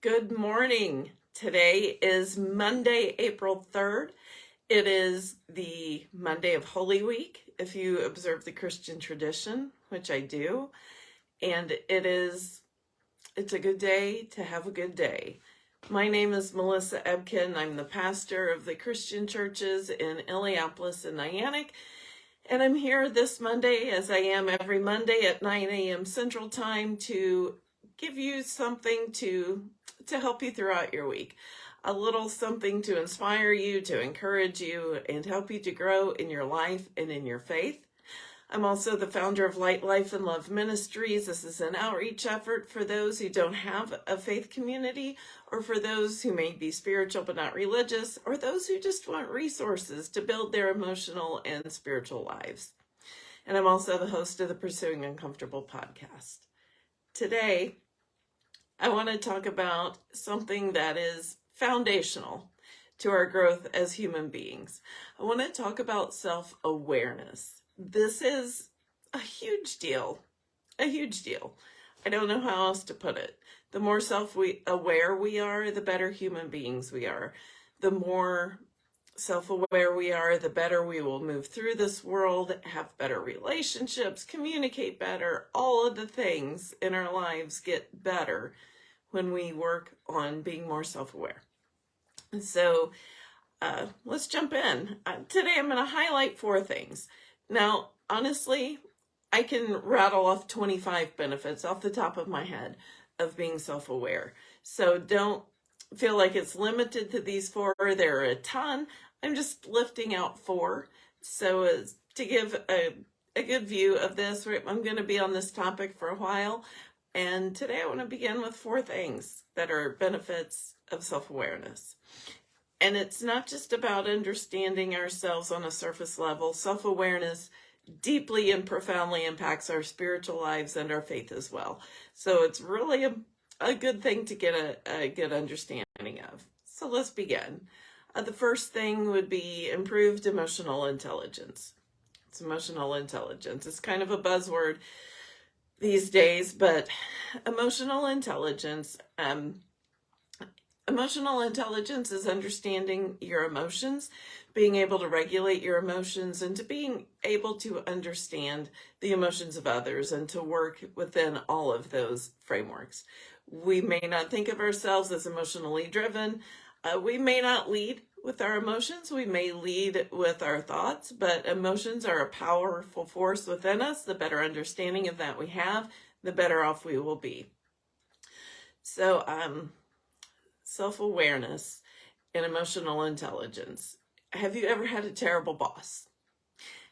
Good morning. Today is Monday, April 3rd. It is the Monday of Holy Week, if you observe the Christian tradition, which I do. And it is, it's a good day to have a good day. My name is Melissa Ebken. I'm the pastor of the Christian churches in Illiopolis and Niantic. And I'm here this Monday, as I am every Monday at 9 a.m. Central Time, to give you something to to help you throughout your week. A little something to inspire you, to encourage you, and help you to grow in your life and in your faith. I'm also the founder of Light Life and Love Ministries. This is an outreach effort for those who don't have a faith community or for those who may be spiritual but not religious or those who just want resources to build their emotional and spiritual lives. And I'm also the host of the Pursuing Uncomfortable podcast. Today, I want to talk about something that is foundational to our growth as human beings. I want to talk about self-awareness. This is a huge deal, a huge deal. I don't know how else to put it. The more self-aware we are, the better human beings we are. The more self-aware we are, the better we will move through this world, have better relationships, communicate better, all of the things in our lives get better when we work on being more self-aware. So uh, let's jump in. Uh, today I'm going to highlight four things. Now, honestly, I can rattle off 25 benefits off the top of my head of being self-aware. So don't feel like it's limited to these four. There are a ton. I'm just lifting out four. So as to give a, a good view of this, I'm going to be on this topic for a while. And today I want to begin with four things that are benefits of self-awareness. And it's not just about understanding ourselves on a surface level. Self-awareness deeply and profoundly impacts our spiritual lives and our faith as well. So it's really a, a good thing to get a, a good understanding of. So let's begin. Uh, the first thing would be improved emotional intelligence. It's emotional intelligence. It's kind of a buzzword these days, but emotional intelligence, um, emotional intelligence is understanding your emotions, being able to regulate your emotions and to being able to understand the emotions of others and to work within all of those frameworks. We may not think of ourselves as emotionally driven. Uh, we may not lead with our emotions. We may lead with our thoughts, but emotions are a powerful force within us. The better understanding of that we have, the better off we will be. So, um, self-awareness and emotional intelligence. Have you ever had a terrible boss?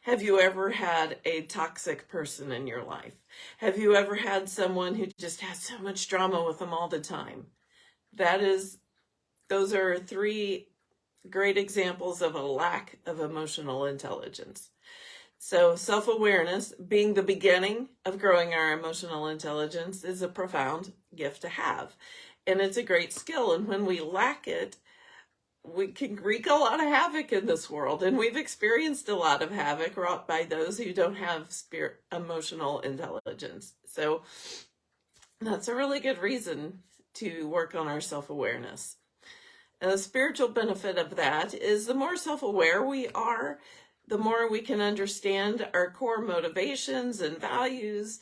Have you ever had a toxic person in your life? Have you ever had someone who just has so much drama with them all the time? That is, those are three great examples of a lack of emotional intelligence. So self-awareness, being the beginning of growing our emotional intelligence, is a profound gift to have. And it's a great skill. And when we lack it, we can wreak a lot of havoc in this world. And we've experienced a lot of havoc wrought by those who don't have spirit emotional intelligence. So that's a really good reason to work on our self-awareness. And the spiritual benefit of that is the more self-aware we are, the more we can understand our core motivations and values.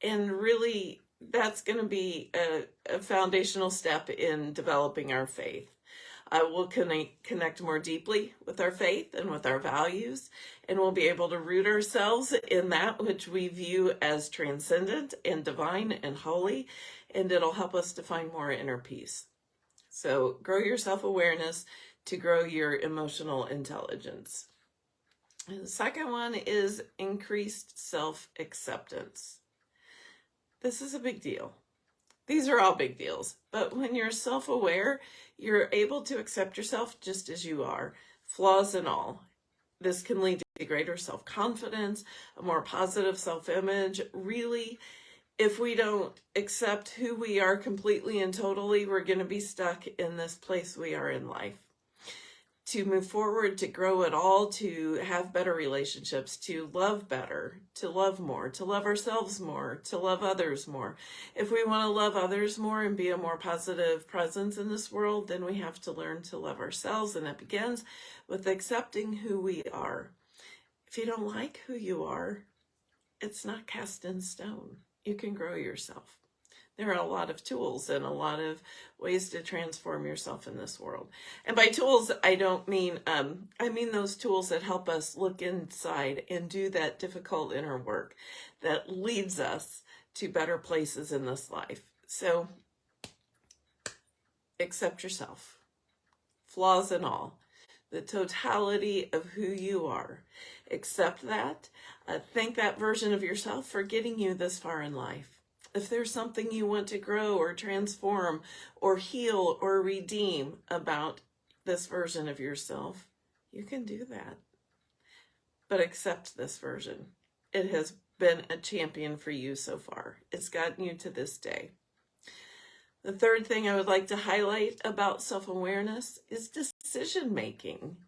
And really, that's going to be a, a, foundational step in developing our faith. Uh, we'll connect, connect more deeply with our faith and with our values, and we'll be able to root ourselves in that which we view as transcendent and divine and holy, and it'll help us to find more inner peace. So grow your self-awareness to grow your emotional intelligence. And the second one is increased self-acceptance. This is a big deal. These are all big deals, but when you're self-aware, you're able to accept yourself just as you are, flaws and all. This can lead to greater self-confidence, a more positive self-image, really if we don't accept who we are completely and totally, we're going to be stuck in this place we are in life. to move forward, to grow at all, to have better relationships, to love better, to love more, to love ourselves more, to love others more. If we want to love others more and be a more positive presence in this world, then we have to learn to love ourselves. And it begins with accepting who we are. If you don't like who you are, it's not cast in stone. You can grow yourself there are a lot of tools and a lot of ways to transform yourself in this world. And by tools, I don't mean, um, I mean those tools that help us look inside and do that difficult inner work that leads us to better places in this life. So accept yourself, flaws and all, the totality of who you are. Accept that. Uh, thank that version of yourself for getting you this far in life if there's something you want to grow or transform or heal or redeem about this version of yourself, you can do that. But accept this version. It has been a champion for you so far. It's gotten you to this day. The third thing I would like to highlight about self-awareness is decision making.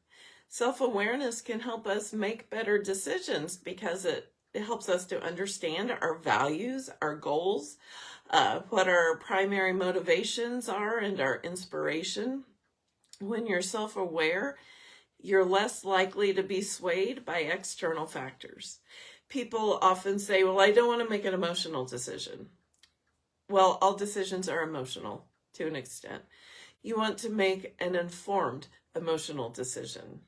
Self-awareness can help us make better decisions because it it helps us to understand our values, our goals, uh, what our primary motivations are and our inspiration. When you're self-aware, you're less likely to be swayed by external factors. People often say, well, I don't want to make an emotional decision. Well, all decisions are emotional to an extent. You want to make an informed emotional decision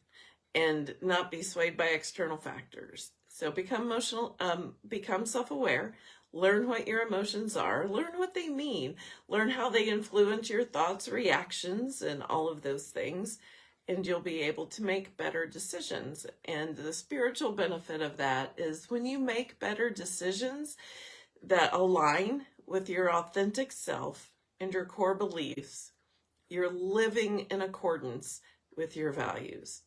and not be swayed by external factors. So become emotional, um, become self-aware, learn what your emotions are, learn what they mean, learn how they influence your thoughts, reactions, and all of those things, and you'll be able to make better decisions. And the spiritual benefit of that is when you make better decisions that align with your authentic self and your core beliefs, you're living in accordance with your values.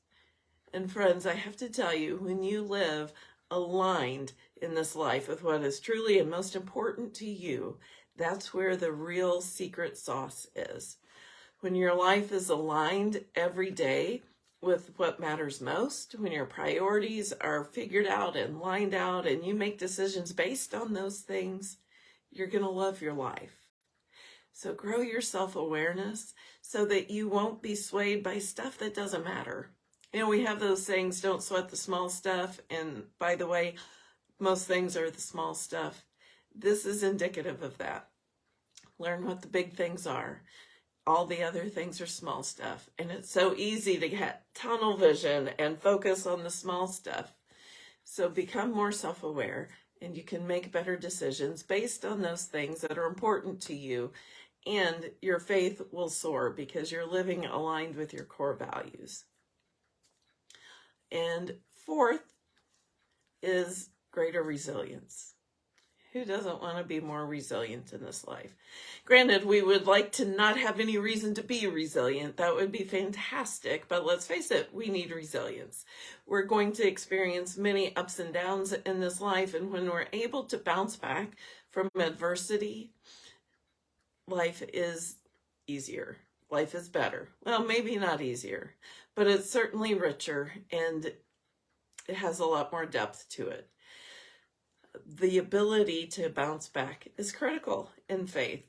And friends, I have to tell you, when you live aligned in this life with what is truly and most important to you, that's where the real secret sauce is. When your life is aligned every day with what matters most, when your priorities are figured out and lined out and you make decisions based on those things, you're going to love your life. So grow your self-awareness so that you won't be swayed by stuff that doesn't matter. You know, we have those sayings, don't sweat the small stuff. And by the way, most things are the small stuff. This is indicative of that. Learn what the big things are. All the other things are small stuff. And it's so easy to get tunnel vision and focus on the small stuff. So become more self-aware and you can make better decisions based on those things that are important to you and your faith will soar because you're living aligned with your core values. And fourth is greater resilience. Who doesn't want to be more resilient in this life? Granted, we would like to not have any reason to be resilient. That would be fantastic. But let's face it, we need resilience. We're going to experience many ups and downs in this life. And when we're able to bounce back from adversity, life is easier. Life is better. Well, maybe not easier, but it's certainly richer and it has a lot more depth to it. The ability to bounce back is critical in faith.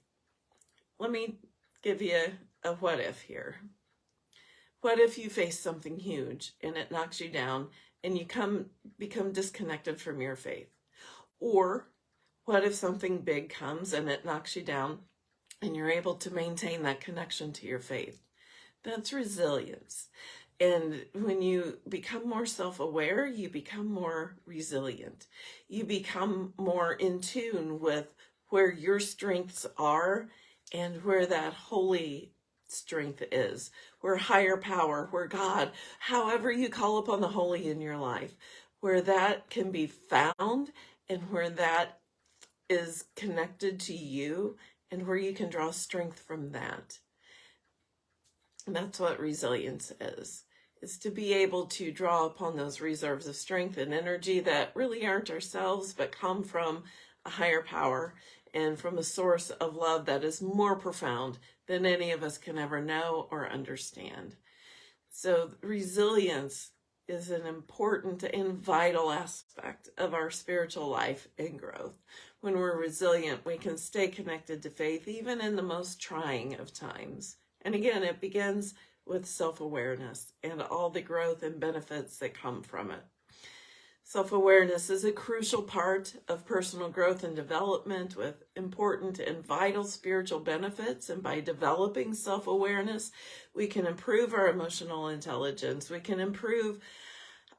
Let me give you a what if here. What if you face something huge and it knocks you down and you come become disconnected from your faith? Or what if something big comes and it knocks you down and you're able to maintain that connection to your faith? That's resilience. And when you become more self-aware, you become more resilient. You become more in tune with where your strengths are and where that holy strength is, where higher power, where God, however you call upon the holy in your life, where that can be found and where that is connected to you and where you can draw strength from that. And that's what resilience is, is to be able to draw upon those reserves of strength and energy that really aren't ourselves, but come from a higher power and from a source of love that is more profound than any of us can ever know or understand. So, resilience is an important and vital aspect of our spiritual life and growth. When we're resilient, we can stay connected to faith even in the most trying of times. And again, it begins with self awareness and all the growth and benefits that come from it. Self awareness is a crucial part of personal growth and development with important and vital spiritual benefits. And by developing self awareness, we can improve our emotional intelligence, we can improve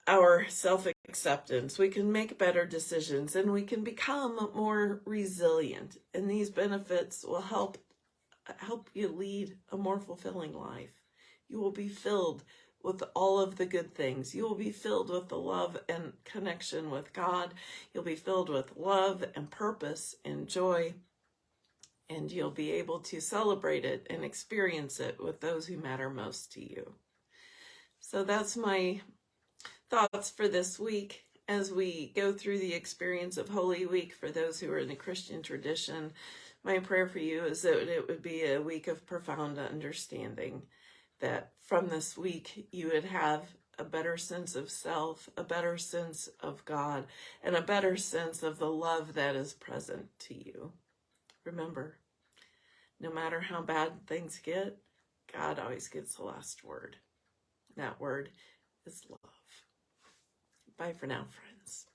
our self acceptance, we can make better decisions, and we can become more resilient. And these benefits will help help you lead a more fulfilling life. You will be filled with all of the good things. You will be filled with the love and connection with God. You'll be filled with love and purpose and joy. And you'll be able to celebrate it and experience it with those who matter most to you. So that's my thoughts for this week as we go through the experience of Holy Week for those who are in the Christian tradition. My prayer for you is that it would be a week of profound understanding, that from this week you would have a better sense of self, a better sense of God, and a better sense of the love that is present to you. Remember, no matter how bad things get, God always gets the last word. That word is love. Bye for now, friends.